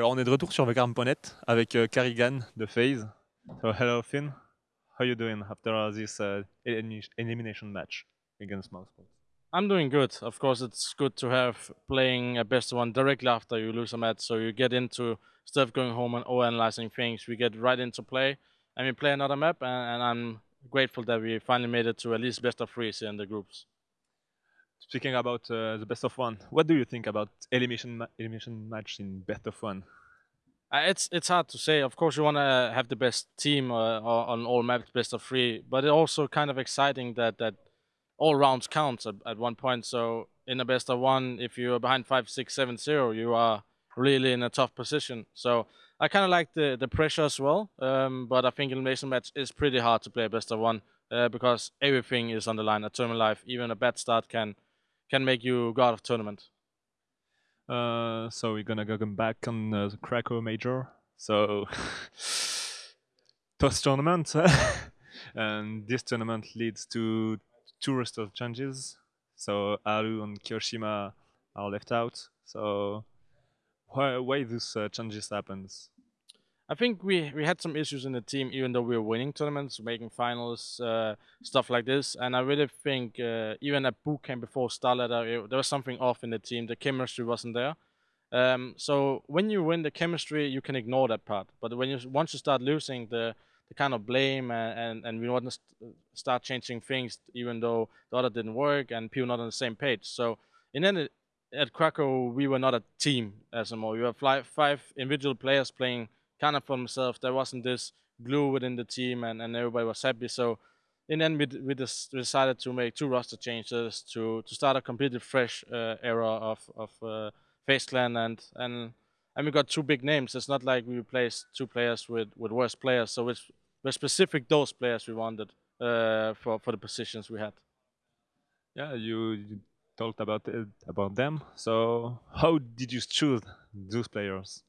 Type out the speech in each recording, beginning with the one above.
Alors on est de retour sur Vacarme.net avec uh, karrigan de FaZe. So hello Finn, how are you doing after this uh, elimination match against Mousesports? I'm doing good. Of course, it's good to have playing a best one directly after you lose a match, so you get into stuff going home and overanalyzing things, we get right into play and we play another map. And, and I'm grateful that we finally made it to at least best of threes in the groups. Speaking about uh, the best of one, what do you think about elimination ma elimination match in best of one? Uh, it's it's hard to say. Of course, you want to have the best team uh, on all maps, best of three. But it's also kind of exciting that that all rounds count at, at one point. So in a best of one, if you're behind five, six, seven, zero, you are really in a tough position. So I kind of like the the pressure as well. Um, but I think elimination match is pretty hard to play best of one uh, because everything is on the line. A tournament life, even a bad start can can make you god of tournament. Uh, so we're gonna go back on uh, the Krakow Major. So tough tournament, and this tournament leads to two roster changes. So Aru and kioShiMa are left out. So why why this uh, changes happens? I think we we had some issues in the team, even though we were winning tournaments, making finals, uh, stuff like this. And I really think uh, even at boot camp before Starladder, there was something off in the team. The chemistry wasn't there. Um, so when you win the chemistry, you can ignore that part. But when you once you start losing the the kind of blame and and, and we want to st start changing things, even though the other didn't work and people not on the same page. So in end, at Krakow, we were not a team as a more. You have five, five individual players playing kind of for themselves. There wasn't this glue within the team, and, and everybody was happy. So in the end, we, we just decided to make two roster changes to to start a completely fresh uh, era of of uh, FaZe Clan, and and and we got two big names. It's not like we replaced two players with with worse players. So it's we're specific those players we wanted uh, for for the positions we had. Yeah, you, you talked about it, about them. So how did you choose those players?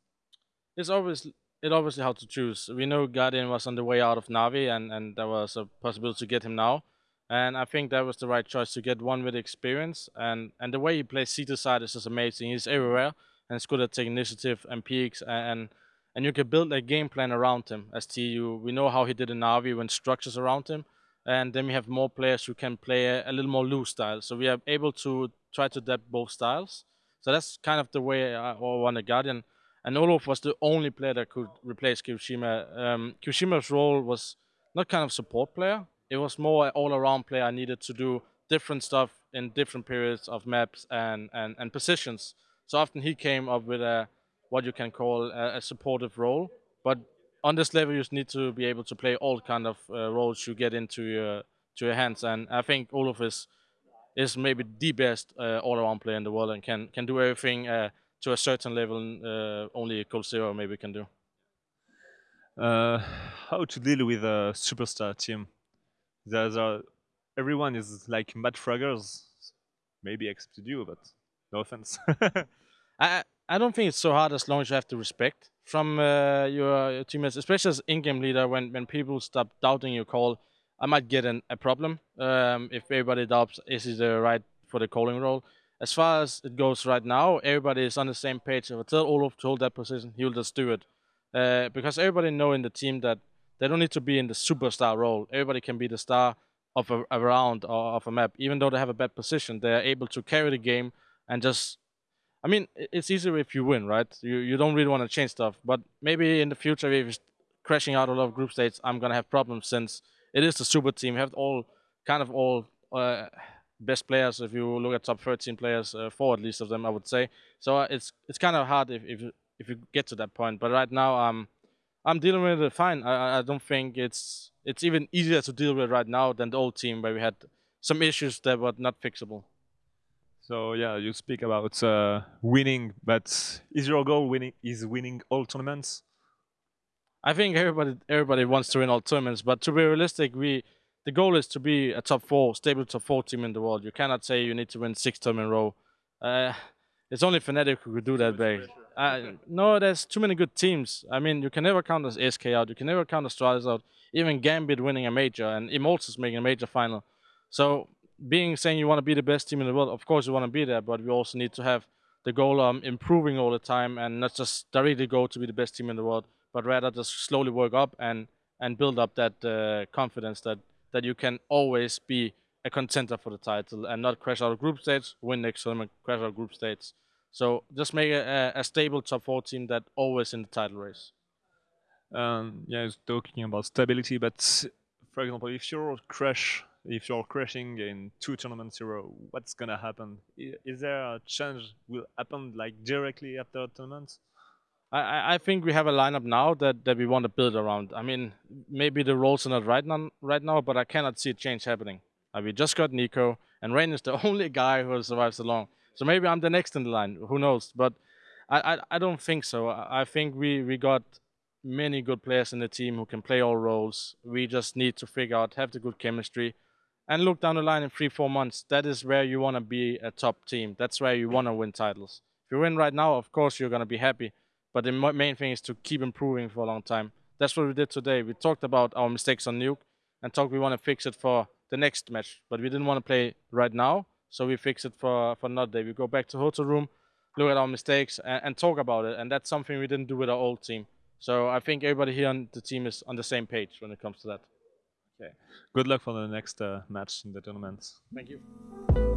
It's always it obviously how to choose. We know Guardian was on the way out of Navi, and and there was a possibility to get him now. And I think that was the right choice to get one with experience. And and the way he plays C side is just amazing. He's everywhere and he's good at taking initiative and peaks and and you can build a game plan around him as TU. We know how he did in Navi when structures around him. And then we have more players who can play a, a little more loose style. So we are able to try to adapt both styles. So that's kind of the way I want a Guardian and Olof was the only player that could replace kioShiMa. Um, kioShiMa's role was not kind of support player. It was more an all-around player. I needed to do different stuff in different periods of maps and, and, and positions. So often he came up with a what you can call a, a supportive role. But on this level, you just need to be able to play all kind of uh, roles you get into your to your hands. And I think Olof is is maybe the best uh, all-around player in the world and can can do everything uh, to a certain level uh, only Zero maybe can do. Uh, how to deal with a superstar team? There's a, everyone is like mad fraggers, maybe except you, but no offense. I I don't think it's so hard as long as you have the respect from uh, your, your, teammates, especially as in-game leader. When when people stop doubting your call, I might get an, a problem um, if everybody doubts is he the right for the calling role as far as it goes right now, everybody is on the same page. If I tell Olof to hold that position, he will just do it. Uh, because everybody know in the team that they don't need to be in the superstar role. Everybody can be the star of a, a round or of a map. Even though they have a bad position, they are able to carry the game and just... I mean, it's easier if you win, right? You you don't really want to change stuff. But maybe in the future, if you're crashing out a lot of group states, I'm going to have problems since it is the super team. You have all kind of all... Uh, best players. If you look at top 13 players, uh, four at least of them, I would say. So uh, it's it's kind of hard if if if you get to that point. But right now, um, I'm dealing with it fine. I I don't think it's it's even easier to deal with right now than the old team where we had some issues that were not fixable. So yeah, you speak about uh, winning, but is your goal winning? Is winning all tournaments? I think everybody everybody wants to win all tournaments, but to be realistic, we the goal is to be a top four, stable top four team in the world. You cannot say you need to win six times in a row. Uh, it's only Fnatic who could do that, big. Uh, no, there's too many good teams. I mean, you can never count as SK out. You can never count Astralis out. Even Gambit winning a major and Immortals making a major final. So being saying you want to be the best team in the world, of course you want to be there, but we also need to have the goal of improving all the time and not just directly go to be the best team in the world, but rather just slowly work up and and build up that uh, confidence that that you can always be a contender for the title and not crash out of group stage, win next tournament, crash out of group stage. So just make a, a stable top four team that always in the title race. Um, yeah, I was talking about stability, but for example, if you're crash, if you're crashing in two tournaments row, what's gonna happen? Is there a change will happen like directly after a tournament? I, I think we have a lineup now that, that we want to build around. I mean, maybe the roles are not right now, right now, but I cannot see a change happening. Uh, we just got NiKo, and Rain is the only guy who has survived so long. So maybe I'm the next in the line. Who knows? But I, I, I don't think so. I, I think we, we got many good players in the team who can play all roles. We just need to figure out, have the good chemistry, and look down the line in three, four months. That is where you want to be a top team. That's where you want to win titles. If you win right now, of course you're going to be happy. But the main thing is to keep improving for a long time. That's what we did today. We talked about our mistakes on Nuke and talked we want to fix it for the next match. But we didn't want to play right now, so we fix it for, for another day. We go back to hotel room, look at our mistakes, and, and talk about it. And that's something we didn't do with our old team. So I think everybody here on the team is on the same page when it comes to that. Okay. Good luck for the next uh, match in the tournament. Thank you.